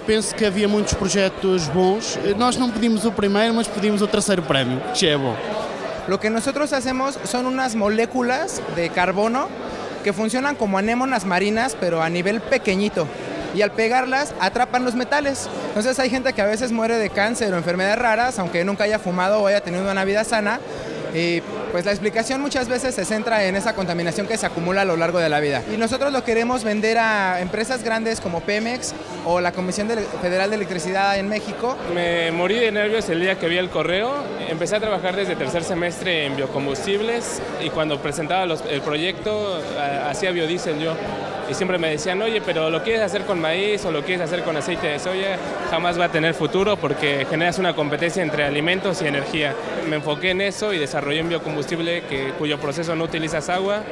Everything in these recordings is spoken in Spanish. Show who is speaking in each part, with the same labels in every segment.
Speaker 1: Penso que havia muitos projetos bons. Nós não pedimos o primeiro, mas pedimos o terceiro prémio, que é bom.
Speaker 2: Lo que nosotros hacemos son unas moléculas de carbono que funcionan como anémonas marinas, pero a nivel pequeñito. Y al pegarlas atrapan los metales. Entonces hay gente que a veces muere de cáncer o enfermedades raras, aunque nunca haya fumado o haya tenido una vida sana, y pues la explicación muchas veces se centra en esa contaminación que se acumula a lo largo de la vida. Y nosotros lo queremos vender a empresas grandes como Pemex o la Comisión Federal de Electricidad en México.
Speaker 3: Me morí de nervios el día que vi el correo. Empecé a trabajar desde tercer semestre en biocombustibles y cuando presentaba el proyecto hacía biodiesel yo y siempre me decían, oye, pero lo quieres hacer con maíz o lo quieres hacer con aceite de soya, jamás va a tener futuro porque generas una competencia entre alimentos y energía. Me enfoqué en eso y desarrollé un biocombustible que, cuyo proceso no utilizas agua,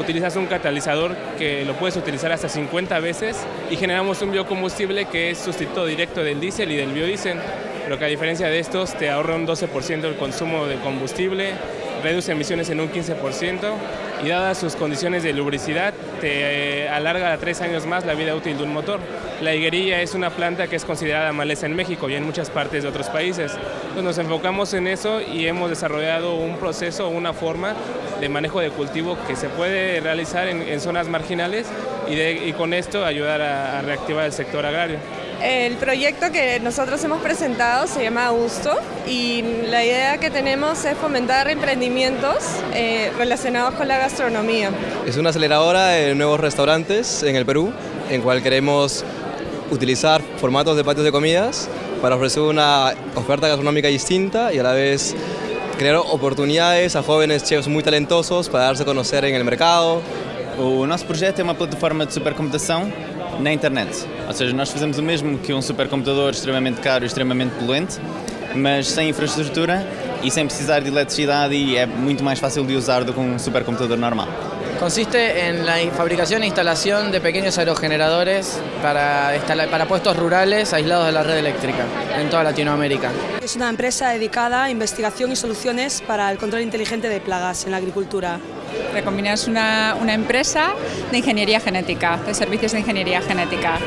Speaker 3: utilizas un catalizador que lo puedes utilizar hasta 50 veces y generamos un biocombustible que es sustituto directo del diésel y del biodiesel, pero que a diferencia de estos te ahorra un 12% el consumo de combustible, reduce emisiones en un 15% y dadas sus condiciones de lubricidad te eh, alarga a tres años más la vida útil de un motor. La higuerilla es una planta que es considerada maleza en México y en muchas partes de otros países. Nos enfocamos en eso y hemos desarrollado un proceso, una forma de manejo de cultivo que se puede realizar en, zonas marginales y, con esto ayudar a reactivar el sector agrario.
Speaker 4: El proyecto que nosotros hemos presentado se llama Augusto y la idea que tenemos es fomentar emprendimientos eh, relacionados con la gastronomía.
Speaker 5: Es una aceleradora de nuevos restaurantes en el Perú, en cual queremos utilizar formatos de patios de comidas para ofrecer una oferta gastronómica distinta y a la vez crear oportunidades a jóvenes chefs muy talentosos para darse a conocer en el mercado.
Speaker 6: O nosso projeto é uma plataforma de supercomputação na internet. Ou seja, nós fazemos o mesmo que um supercomputador extremamente caro e extremamente poluente, mas sem infraestrutura e sem precisar de eletricidade e é muito mais fácil de usar do que um supercomputador normal.
Speaker 7: Consiste en la fabricación e instalación de pequeños aerogeneradores para, para puestos rurales aislados de la red eléctrica en toda Latinoamérica.
Speaker 8: Es una empresa dedicada a investigación y soluciones para el control inteligente de plagas en la agricultura.
Speaker 9: Recombina es una, una empresa de ingeniería genética, de servicios de ingeniería genética.